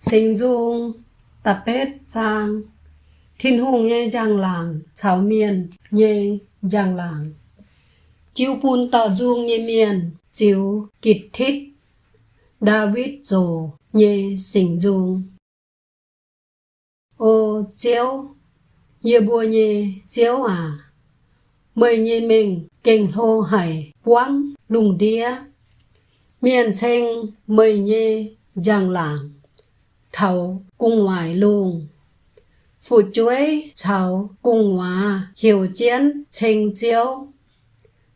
sinh dung tập hết giang thiên hùng nhé giang làng cháo miền nhé giang làng chiếu pun tỏ dung nhé miền chiếu kịt thích David rồ nhé sinh dung. Ô chiếu Yê bùa nhé chiếu à mời nhé mình kinh hô hải quang lùng đĩa, miền xanh mời nhé giang làng thầu cung ngoài luôn phụ chuối chào cung hòa hiểu chiến trình chiếu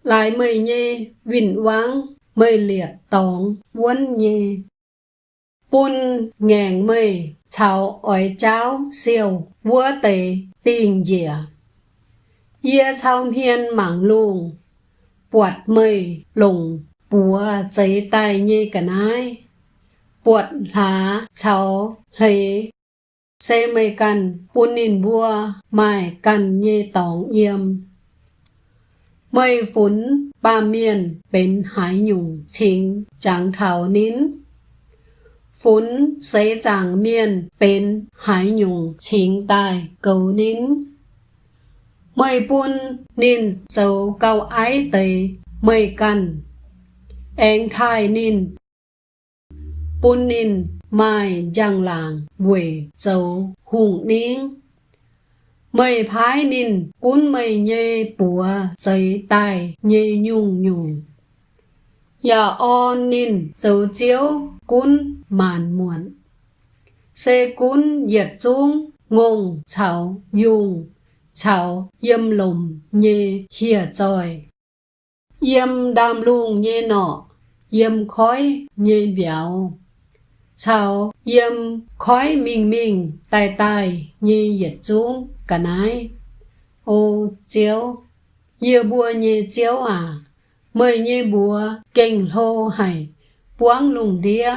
lại mời nhi vĩnh quang mời liệt tổng quân nhi. bún ngàn mời chào ỏi cháo siêu vua tề tình dịa. Yê chào hiên mảng luôn Bọt mời lùng bùa giấy tay như cả nai Bọt lá cháu lấy. Xe mây cần bún nín bùa Mai cần ye tổng yêm. Mây phún, ba miền bên hải nhung chính chẳng thảo nín. Phún giấy chẳng miền bên hải nhung chính tài, cầu nín. Mây bún, nín châu cao ái tề mây cần anh thai nín bún nín mai giang làng quỷ dấu hùng nín mây phái nín cún mây nhê bùa giấy tài nhê nhung nhung Dạ on nín dấu chiếu cún màn muộn. Xê cún diệt dung ngùng chào dùng chào yếm lùm nhê hìa trời yếm đam lung nhê nọ yếm khói nhê béo sau yếm khói mình mình tai tai như dịch xuống, cả nái. Ô chiếu như bùa như chiếu à? Mời như bùa kinh hô hải buông lùng đĩa